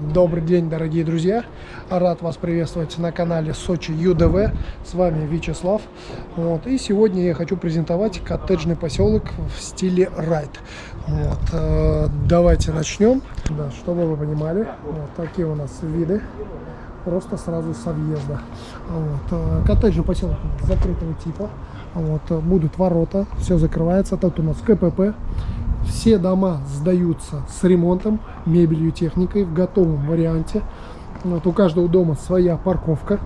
Добрый день, дорогие друзья! Рад вас приветствовать на канале Сочи ЮДВ. С вами Вячеслав. Вот. И сегодня я хочу презентовать коттеджный поселок в стиле райд. Вот. Э, давайте начнем. Да, чтобы вы понимали, вот такие у нас виды. Просто сразу с въезда. Вот. Э, коттеджный поселок закрытого типа. Вот. Будут ворота, все закрывается. Тут у нас КПП. Все дома сдаются с ремонтом, мебелью, техникой в готовом варианте. Вот, у каждого дома своя парковка.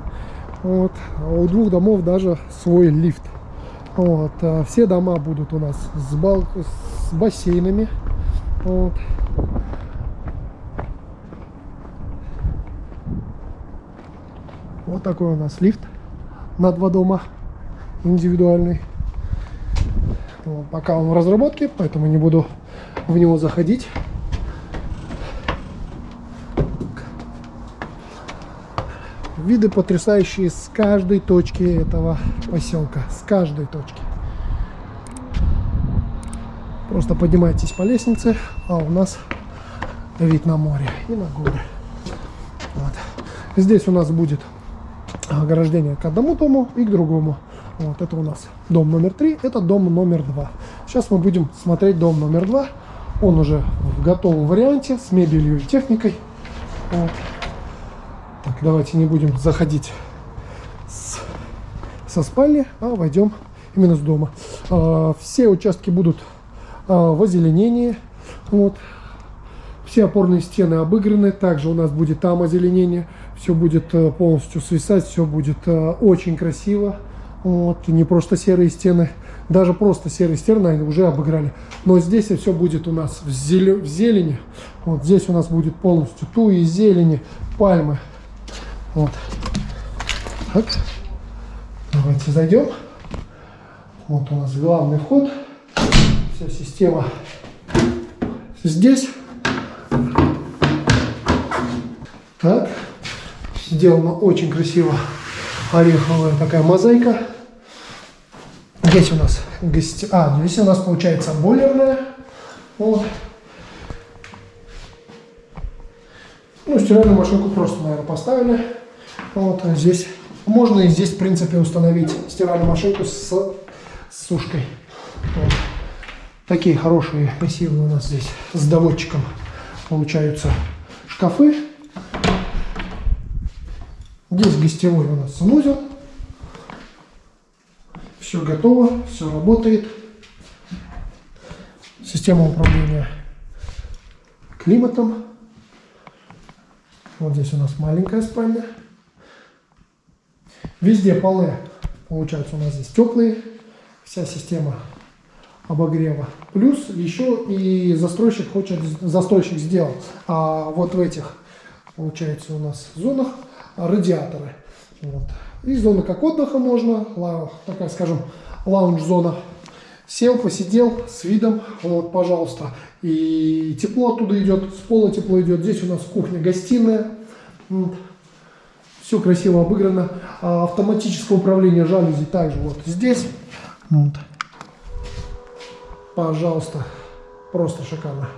Вот, а у двух домов даже свой лифт. Вот, а все дома будут у нас с, бал с бассейнами. Вот. вот такой у нас лифт на два дома индивидуальный. Пока он в разработке, поэтому не буду в него заходить. Виды потрясающие с каждой точки этого поселка. С каждой точки. Просто поднимайтесь по лестнице, а у нас вид на море и на горы. Вот. Здесь у нас будет ограждение к одному дому и к другому. Вот это у нас дом номер три, это дом номер два. Сейчас мы будем смотреть дом номер два. Он уже в готовом варианте с мебелью и техникой. Вот. Так, давайте не будем заходить с, со спальни, а войдем именно с дома. А, все участки будут а, в озеленении. Вот. Все опорные стены обыграны. Также у нас будет там озеленение. Все будет а, полностью свисать, все будет а, очень красиво. Вот, не просто серые стены, даже просто серые стены наверное, уже обыграли. Но здесь все будет у нас в, зеле, в зелени. Вот здесь у нас будет полностью туи, зелени, пальмы. Вот. Так. Давайте зайдем. Вот у нас главный вход. Вся система здесь. Так. Сделано очень красиво. Ореховая такая мозаика. Здесь у нас гости... А, здесь у нас получается бойлерная. Вот. Ну, стиральную машинку просто, наверное, поставили. Вот, а здесь можно и здесь, в принципе, установить стиральную машинку с, с сушкой. Вот. Такие хорошие, красивые у нас здесь с доводчиком получаются шкафы. Здесь гостевой у нас санузел. Все готово, все работает. Система управления климатом. Вот здесь у нас маленькая спальня. Везде полы, получается, у нас здесь теплые. Вся система обогрева. Плюс еще и застройщик хочет, застройщик сделал а вот в этих, получается, у нас зонах радиаторы. Вот. И зона как отдыха можно, такая, скажем, лаунж-зона. Сел, посидел с видом, вот, пожалуйста. И тепло оттуда идет, с пола тепло идет. Здесь у нас кухня-гостиная. Все красиво обыграно. А автоматическое управление жалюзи также вот здесь. Вот. Пожалуйста. Просто шикарно.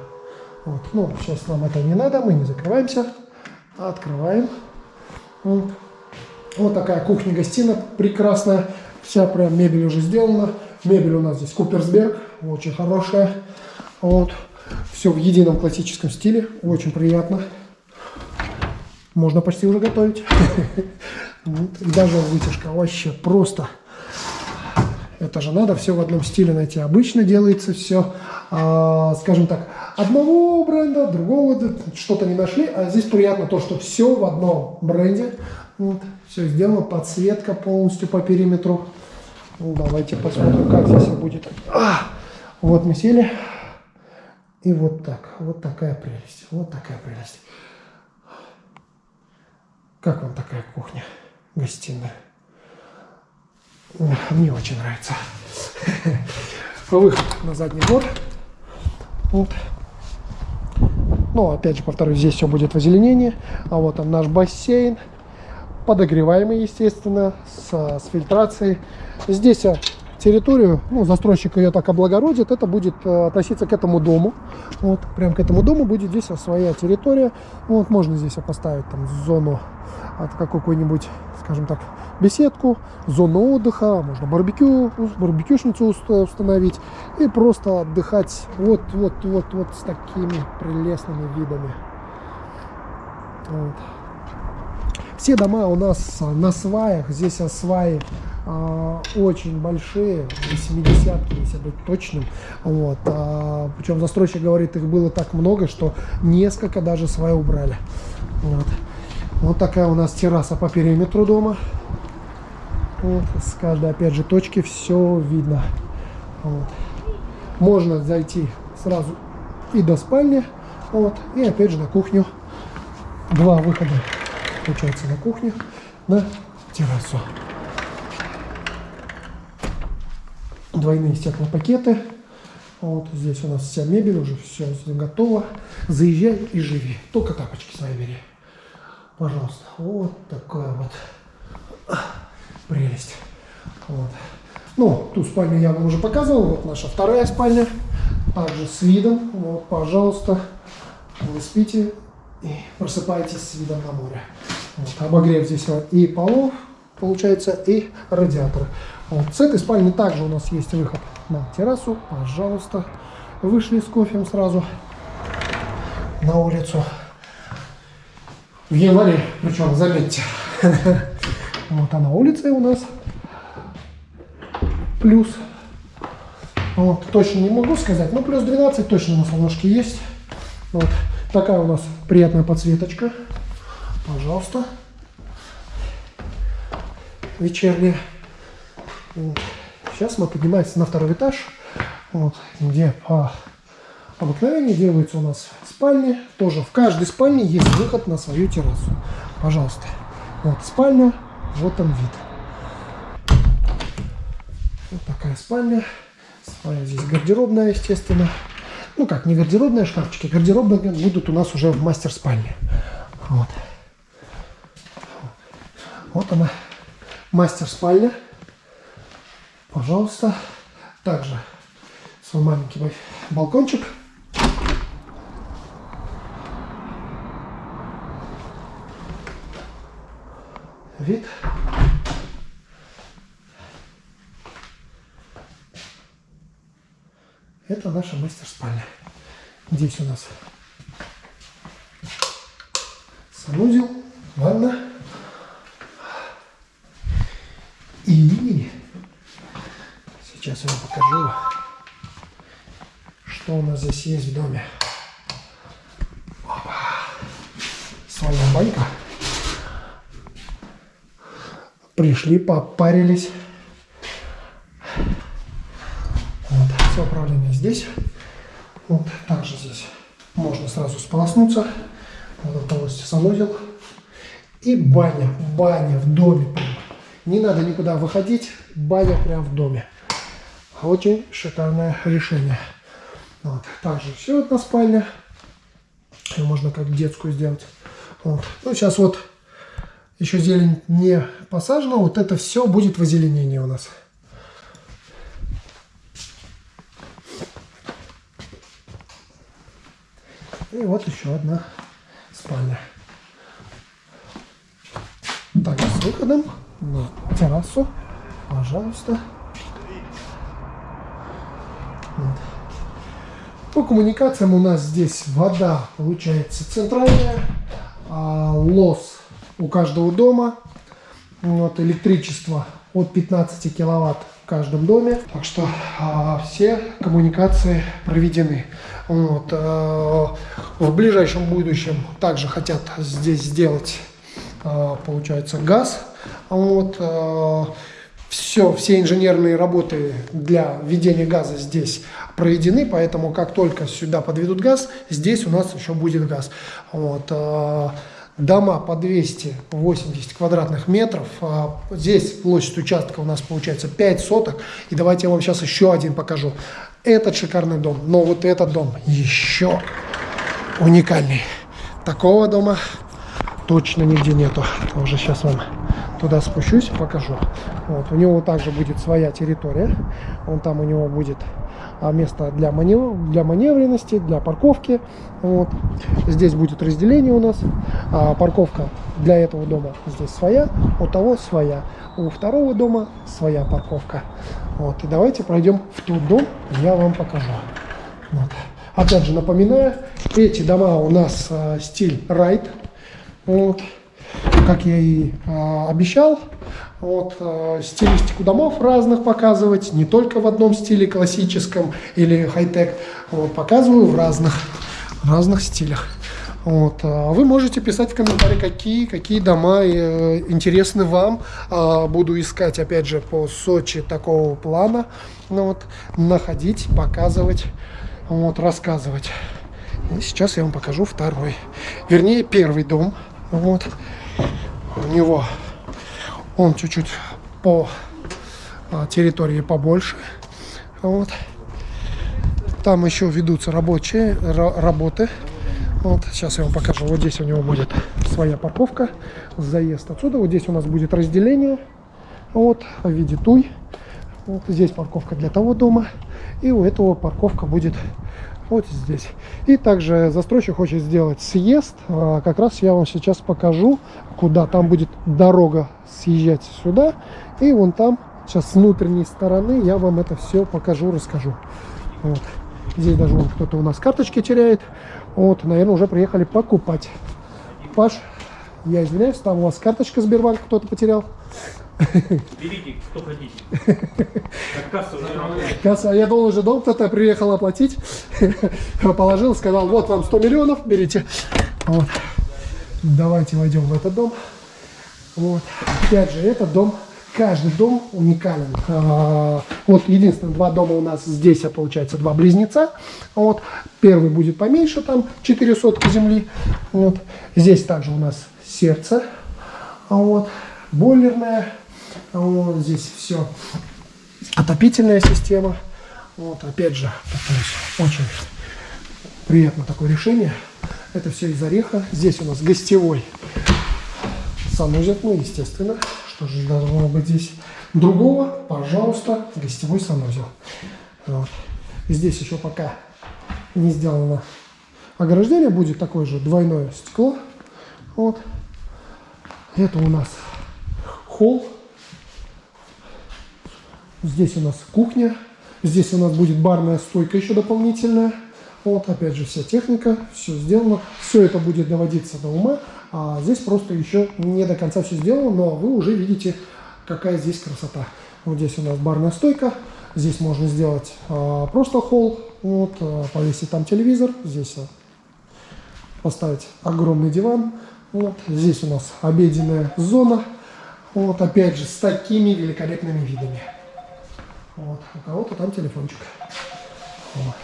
Вот. Ну, сейчас нам это не надо, мы не закрываемся. Открываем. Вот. Такая кухня-гостиная прекрасная. Вся прям мебель уже сделана. Мебель у нас здесь Куперсберг, очень хорошая. Вот. Все в едином классическом стиле, очень приятно. Можно почти уже готовить. Даже вытяжка вообще просто. Это же надо все в одном стиле найти. Обычно делается все, а, скажем так, одного бренда, другого, что-то не нашли. А здесь приятно то, что все в одном бренде. Вот, все сделано, подсветка полностью по периметру. Ну, давайте посмотрим, как здесь будет. А, вот мы сели. И вот так, вот такая прелесть, вот такая прелесть. Как вам такая кухня, гостиная? Мне очень нравится. Выход на задний двор. Вот. Ну, опять же, повторюсь, здесь все будет в озеленении. А вот там наш бассейн подогреваемый, естественно, с, с фильтрацией. Здесь а, территорию, ну, застройщик ее так облагородит, это будет э, относиться к этому дому. Вот, прям к этому дому будет здесь своя территория. Вот, можно здесь поставить там зону от какой-нибудь, скажем так, беседку, зону отдыха, можно барбекю, барбекюшницу установить и просто отдыхать вот, вот, вот, вот с такими прелестными видами. Вот. Все дома у нас на сваях, здесь сваи а, очень большие, 80 если быть точным. Вот. А, причем застройщик говорит, их было так много, что несколько даже сваи убрали. Вот. вот такая у нас терраса по периметру дома. Вот. С каждой, опять же, точки все видно. Вот. Можно зайти сразу и до спальни, вот, и опять же на кухню. Два выхода получается на кухню, на террасу. Двойные стеклопакеты. Вот здесь у нас вся мебель, уже все готово. Заезжай и живи. Только тапочки свои бери. Пожалуйста. Вот такая вот прелесть. Вот. Ну, ту спальню я вам уже показывал. Вот наша вторая спальня. Также с видом. Вот, пожалуйста. Вы спите и просыпаетесь с видом на море. Вот, обогрев здесь и полов, получается, и радиаторы. Вот, с этой спальни также у нас есть выход на террасу. Пожалуйста, вышли с кофем сразу на улицу. В январе, причем, заметьте. Вот, а на улице у нас плюс. Вот, точно не могу сказать, но плюс 12 точно на солнышке есть. Вот, такая у нас приятная подсветочка. Пожалуйста. Вечерняя. Сейчас мы поднимаемся на второй этаж, вот, где по обыкновению делаются у нас спальни. Тоже в каждой спальне есть выход на свою террасу. Пожалуйста. Вот спальня, вот он вид. Вот такая спальня. Спальня здесь гардеробная, естественно. Ну как, не гардеробная, шкафчики. Гардеробные будут у нас уже в мастер-спальне. Вот. Вот она, мастер-спальня. Пожалуйста. Также свой маленький балкончик. Вид. Это наша мастер-спальня. Здесь у нас санузел, ванна. И сейчас я вам покажу, что у нас здесь есть в доме. Опа. Своя банька. Пришли, попарились. Вот, все управление здесь. Вот, также здесь можно сразу сполоснуться. Вот полностью санузел. И баня. Баня в доме не надо никуда выходить, баня прямо в доме. Очень шикарное решение. Вот. Также все одна спальня. Ее можно как детскую сделать. Вот. Ну, сейчас вот еще зелень не посажена. Вот это все будет в озеленении у нас. И вот еще одна спальня. Так, с выходом на террасу. Пожалуйста. Вот. По коммуникациям у нас здесь вода получается центральная, а лос у каждого дома, вот, электричество от 15 киловатт в каждом доме. Так что а, все коммуникации проведены. Вот, а, в ближайшем будущем также хотят здесь сделать, а, получается, газ вот, э, все, все инженерные работы для введения газа здесь проведены, поэтому как только сюда подведут газ, здесь у нас еще будет газ. Вот, э, дома по 280 квадратных метров. Э, здесь площадь участка у нас получается 5 соток. И давайте я вам сейчас еще один покажу. Этот шикарный дом, но вот этот дом еще уникальный. Такого дома точно нигде нету. Тоже сейчас вам туда спущусь, покажу. Вот, у него также будет своя территория. Он там у него будет а, место для, манев... для маневренности, для парковки. Вот. Здесь будет разделение у нас. А, парковка для этого дома здесь своя, у того своя. У второго дома своя парковка. Вот. И давайте пройдем в тот дом, я вам покажу. Вот. Опять же напоминаю, эти дома у нас а, стиль райд. Вот. Как я и а, обещал, вот, а, стилистику домов разных показывать, не только в одном стиле классическом или хай-тек, вот, показываю в разных, разных стилях. Вот. А вы можете писать в комментарии, какие, какие дома э, интересны вам. А, буду искать, опять же, по Сочи такого плана. Ну, вот, находить, показывать вот, рассказывать. И сейчас я вам покажу второй. Вернее, первый дом. Вот. У него он чуть-чуть по а, территории побольше. Вот. Там еще ведутся рабочие работы. Вот, сейчас я вам покажу. Вот здесь у него будет своя парковка, заезд отсюда. Вот здесь у нас будет разделение. Вот, в виде туй. Вот здесь парковка для того дома. И у этого парковка будет вот здесь. И также застройщик хочет сделать съезд. А, как раз я вам сейчас покажу, куда там будет дорога съезжать сюда. И вон там, сейчас с внутренней стороны, я вам это все покажу, расскажу. Вот. Здесь даже кто-то у нас карточки теряет. Вот, наверное, уже приехали покупать. Паш, я извиняюсь, там у вас карточка Сбербанка кто-то потерял. Берите, кто хотите. Как касса уже. Касса, я думал, уже дом кто-то приехал оплатить. Положил, сказал, вот вам 100 миллионов, берите. Вот. Давайте войдем в этот дом. Вот. Опять же, этот дом, каждый дом уникален. А, вот единственное, два дома у нас здесь, а получается, два близнеца. Вот. Первый будет поменьше, там 4 сотки земли. Вот. Здесь также у нас сердце. Вот. Бойлерная вот здесь все. Отопительная система. Вот, опять же, очень приятно такое решение. Это все из ореха. Здесь у нас гостевой санузел, ну, естественно. Что же должно быть здесь другого? Пожалуйста, гостевой санузел. Вот. Здесь еще пока не сделано ограждение, будет такое же двойное стекло. Вот. Это у нас холл Здесь у нас кухня. Здесь у нас будет барная стойка еще дополнительная. Вот, опять же, вся техника, все сделано. Все это будет доводиться до ума. А здесь просто еще не до конца все сделано, но вы уже видите, какая здесь красота. Вот здесь у нас барная стойка. Здесь можно сделать а, просто холл, вот, а, повесить там телевизор. Здесь а, поставить огромный диван. Вот. Здесь у нас обеденная зона. Вот, опять же, с такими великолепными видами. Вот. У кого-то там телефончик. Вот.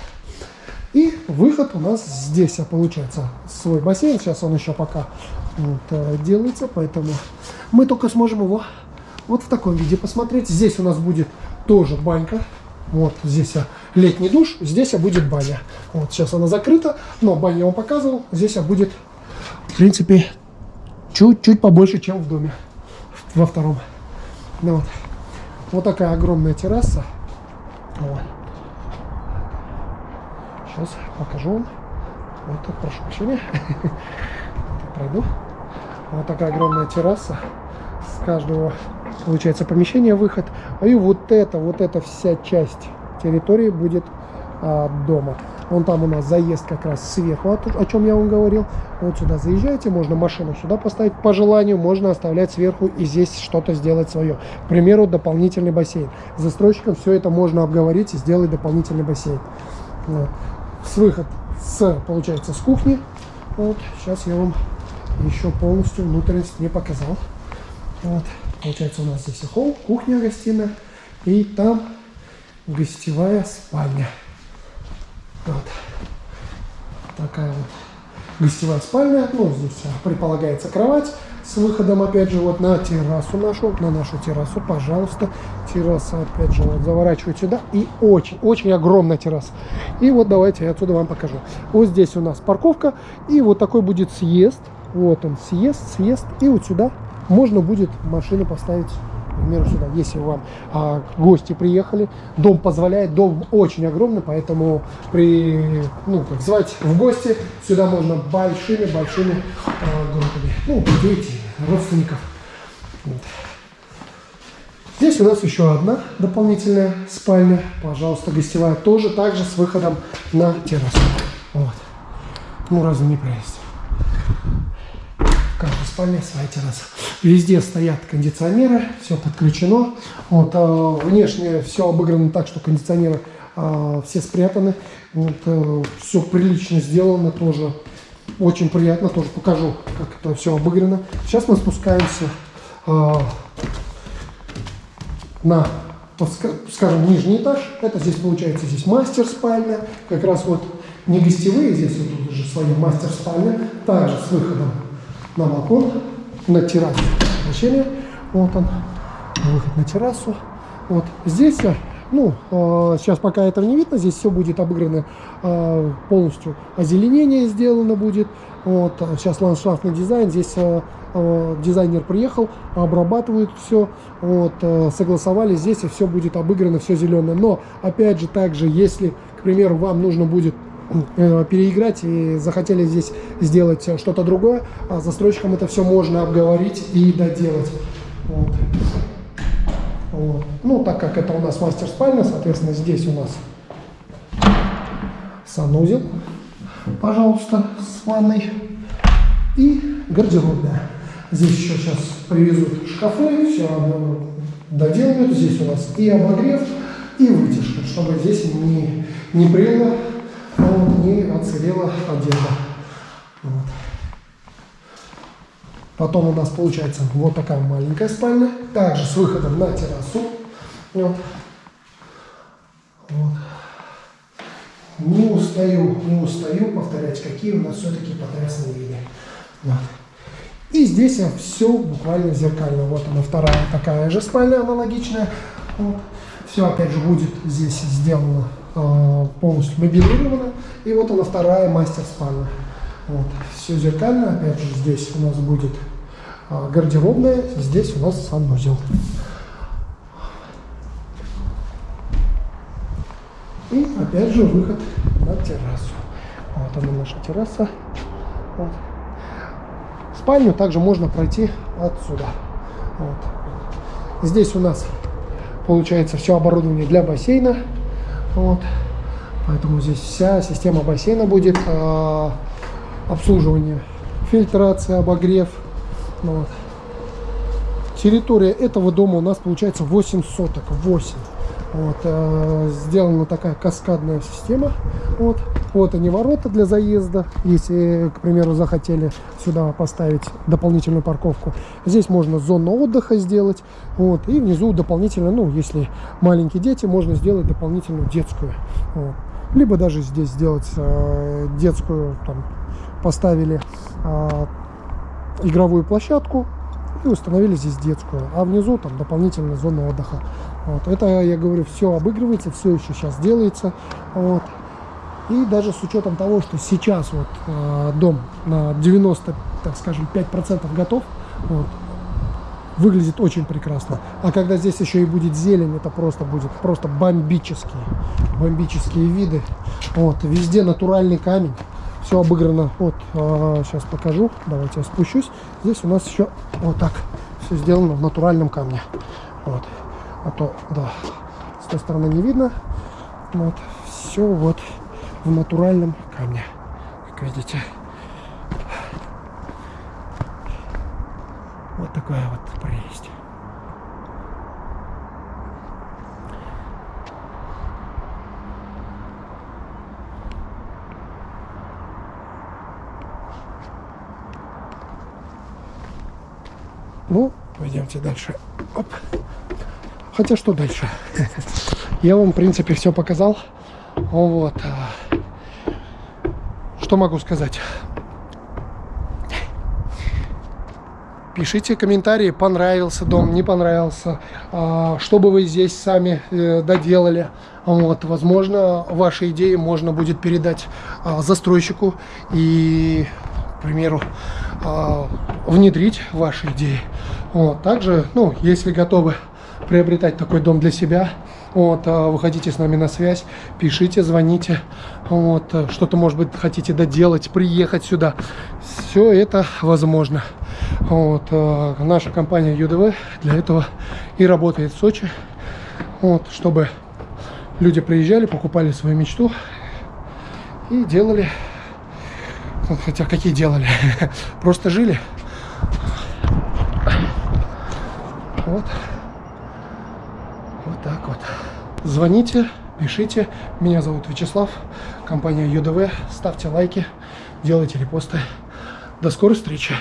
И выход у нас здесь, а получается, свой бассейн. Сейчас он еще пока вот, э, делается, поэтому мы только сможем его вот в таком виде посмотреть. Здесь у нас будет тоже банька. Вот здесь летний душ, здесь будет баня. Вот сейчас она закрыта, но баню я вам показывал. Здесь будет, в принципе, чуть-чуть побольше, чем в доме во втором. Ну, вот. Вот такая огромная терраса. Вот. Сейчас покажу вам. Вот так, прошу прощения. Пройду. Вот такая огромная терраса. С каждого, получается, помещения выход. И вот это, вот эта вся часть территории будет а, дома. Вон там у нас заезд как раз сверху, о чем я вам говорил. Вот сюда заезжаете, можно машину сюда поставить по желанию, можно оставлять сверху и здесь что-то сделать свое. К примеру, дополнительный бассейн. С застройщиком все это можно обговорить и сделать дополнительный бассейн. Вот. С выход, с, получается, с кухни. Вот, сейчас я вам еще полностью внутренность не показал. Вот. Получается, у нас здесь холл, кухня, гостиная. И там гостевая спальня. Вот. Такая вот гостевая спальня. Ну, здесь предполагается кровать с выходом, опять же, вот на террасу нашу, на нашу террасу, пожалуйста. Терраса, опять же, вот заворачивать сюда. И очень, очень огромная терраса. И вот давайте я отсюда вам покажу. Вот здесь у нас парковка. И вот такой будет съезд. Вот он, съезд, съезд. И вот сюда можно будет машину поставить к примеру, сюда, если вам а, гости приехали, дом позволяет, дом очень огромный, поэтому при, ну, как звать в гости, сюда можно большими-большими а, группами, ну, дети, родственников. Вот. Здесь у нас еще одна дополнительная спальня, пожалуйста, гостевая, тоже также с выходом на террасу. Вот. Ну, разве не прелесть? Каждой спальне своя терраса. Везде стоят кондиционеры, все подключено. Вот, э, внешне все обыграно так, что кондиционеры э, все спрятаны. Вот, э, все прилично сделано тоже. Очень приятно, тоже покажу, как это все обыграно. Сейчас мы спускаемся э, на, скажем, нижний этаж. Это здесь получается здесь мастер спальня. Как раз вот не гостевые, здесь вот уже своя мастер спальня. Также с выходом на балкон на террасу помещение. Вот он, выход на террасу. Вот здесь, ну, э, сейчас пока этого не видно, здесь все будет обыграно э, полностью. Озеленение сделано будет. Вот, сейчас ландшафтный дизайн. Здесь э, дизайнер приехал, обрабатывают все, вот, согласовали здесь, все будет обыграно, все зеленое. Но, опять же, также, если, к примеру, вам нужно будет Э, переиграть и захотели здесь сделать что-то другое, а застройщикам это все можно обговорить и доделать. Вот. Вот. Ну, так как это у нас мастер-спальня, соответственно, здесь у нас санузел, пожалуйста, с ванной и гардеробная. Здесь еще сейчас привезут шкафы, все доделают. Здесь у нас и обогрев, и вытяжка, чтобы здесь не, не прело и отсырела одежда. Вот. Потом у нас получается вот такая маленькая спальня, также с выходом на террасу. Вот. Вот. Не устаю, не устаю повторять, какие у нас все-таки потрясные виды. Вот. И здесь все буквально зеркально. Вот она вторая такая же спальня аналогичная. Вот. Все опять же будет здесь сделано полностью мобилирована. И вот она вторая мастер-спальня. Вот. Все зеркально, опять же, здесь у нас будет э, гардеробная, здесь у нас санузел. И опять же выход на террасу. Вот она наша терраса. Вот. Спальню также можно пройти отсюда. Вот. Здесь у нас получается все оборудование для бассейна. Вот. Поэтому здесь вся система бассейна будет э, обслуживание, фильтрация, обогрев. Вот. Территория этого дома у нас получается 8 соток, 8. Вот, э, сделана такая каскадная система. Вот, вот они ворота для заезда, если, к примеру, захотели сюда поставить дополнительную парковку. Здесь можно зону отдыха сделать. Вот, и внизу дополнительно, ну, если маленькие дети, можно сделать дополнительную детскую. Вот. Либо даже здесь сделать э, детскую, там, поставили э, игровую площадку, и установили здесь детскую, а внизу там дополнительная зона отдыха. Вот. Это, я говорю, все обыгрывается, все еще сейчас делается. Вот. И даже с учетом того, что сейчас вот э, дом на 90, так скажем, 5% готов, вот, выглядит очень прекрасно. А когда здесь еще и будет зелень, это просто будет просто бомбические, бомбические виды. Вот, везде натуральный камень, все обыграно. Вот, э, сейчас покажу, давайте я спущусь. Здесь у нас еще вот так все сделано в натуральном камне. Вот а то, да, с той стороны не видно. Вот, все вот в натуральном камне, как видите. Вот такая вот прелесть. Ну, пойдемте дальше. Оп. Хотя что дальше? Я вам, в принципе, все показал. Вот. А, что могу сказать? Пишите комментарии, понравился дом, не понравился, а, что бы вы здесь сами э, доделали. Вот, возможно, ваши идеи можно будет передать а, застройщику и, к примеру, внедрить ваши идеи. Вот. Также, ну, если готовы приобретать такой дом для себя, вот, а, выходите с нами на связь, пишите, звоните, вот, а, что-то, может быть, хотите доделать, приехать сюда. Все это возможно. Вот, а, наша компания ЮДВ для этого и работает в Сочи, вот, чтобы люди приезжали, покупали свою мечту и делали, хотя какие делали, просто жили. Вот. Вот так вот. Звоните, пишите. Меня зовут Вячеслав, компания ЮДВ. Ставьте лайки, делайте репосты. До скорой встречи.